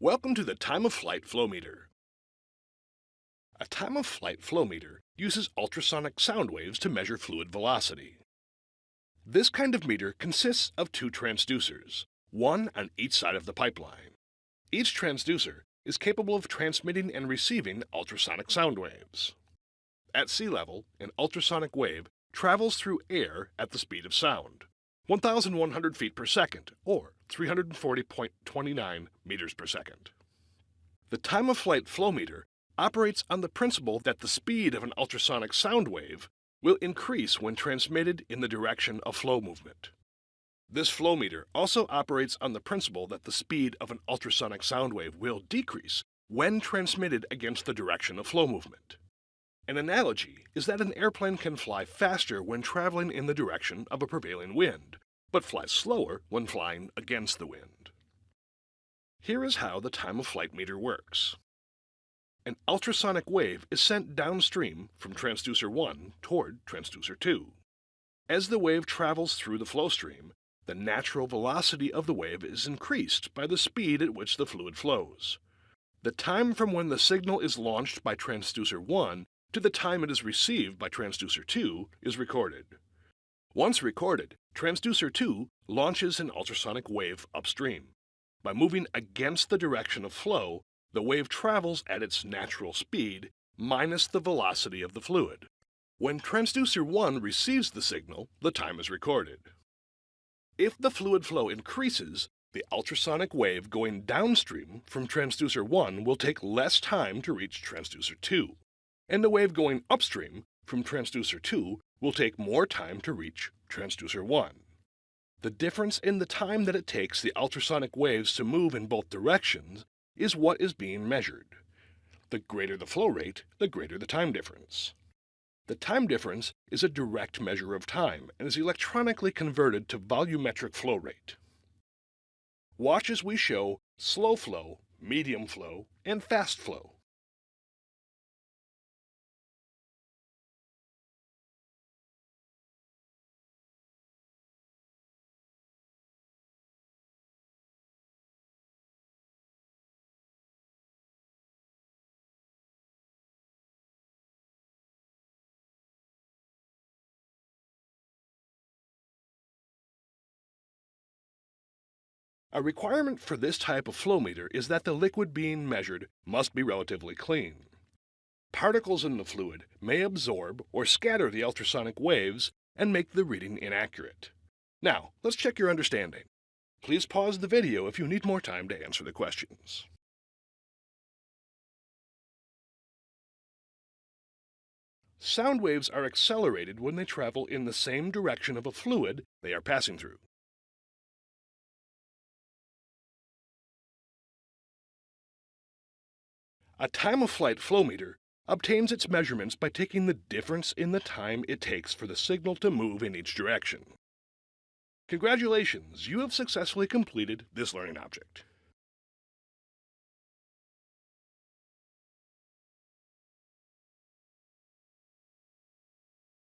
Welcome to the time of flight flow meter. A time of flight flow meter uses ultrasonic sound waves to measure fluid velocity. This kind of meter consists of two transducers, one on each side of the pipeline. Each transducer is capable of transmitting and receiving ultrasonic sound waves. At sea level, an ultrasonic wave travels through air at the speed of sound, 1,100 feet per second, or 340.29 meters per second. The time of flight flow meter operates on the principle that the speed of an ultrasonic sound wave will increase when transmitted in the direction of flow movement. This flow meter also operates on the principle that the speed of an ultrasonic sound wave will decrease when transmitted against the direction of flow movement. An analogy is that an airplane can fly faster when traveling in the direction of a prevailing wind, but flies slower when flying against the wind. Here is how the time of flight meter works. An ultrasonic wave is sent downstream from transducer 1 toward transducer 2. As the wave travels through the flow stream, the natural velocity of the wave is increased by the speed at which the fluid flows. The time from when the signal is launched by transducer 1 to the time it is received by transducer 2 is recorded. Once recorded, transducer 2 launches an ultrasonic wave upstream. By moving against the direction of flow, the wave travels at its natural speed minus the velocity of the fluid. When transducer 1 receives the signal, the time is recorded. If the fluid flow increases, the ultrasonic wave going downstream from transducer 1 will take less time to reach transducer 2, and the wave going upstream from transducer 2 will take more time to reach transducer 1. The difference in the time that it takes the ultrasonic waves to move in both directions is what is being measured. The greater the flow rate, the greater the time difference. The time difference is a direct measure of time and is electronically converted to volumetric flow rate. Watch as we show slow flow, medium flow, and fast flow. A requirement for this type of flow meter is that the liquid being measured must be relatively clean. Particles in the fluid may absorb or scatter the ultrasonic waves and make the reading inaccurate. Now, let's check your understanding. Please pause the video if you need more time to answer the questions. Sound waves are accelerated when they travel in the same direction of a fluid they are passing through. A time-of-flight flow meter obtains its measurements by taking the difference in the time it takes for the signal to move in each direction. Congratulations, you have successfully completed this learning object.